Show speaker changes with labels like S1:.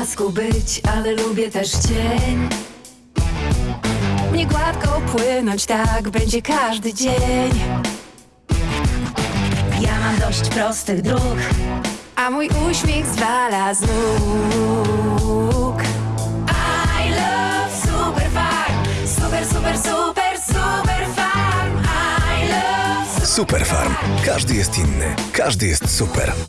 S1: blasku być, ale lubię też cień. Nie gładko płynąć, tak będzie każdy dzień.
S2: Ja mam dość prostych dróg
S1: A mój uśmiech zwala z nóg. I love super farm. Super, super, super, super farm. I love
S3: Superfarm. Każdy jest inny. Każdy jest super.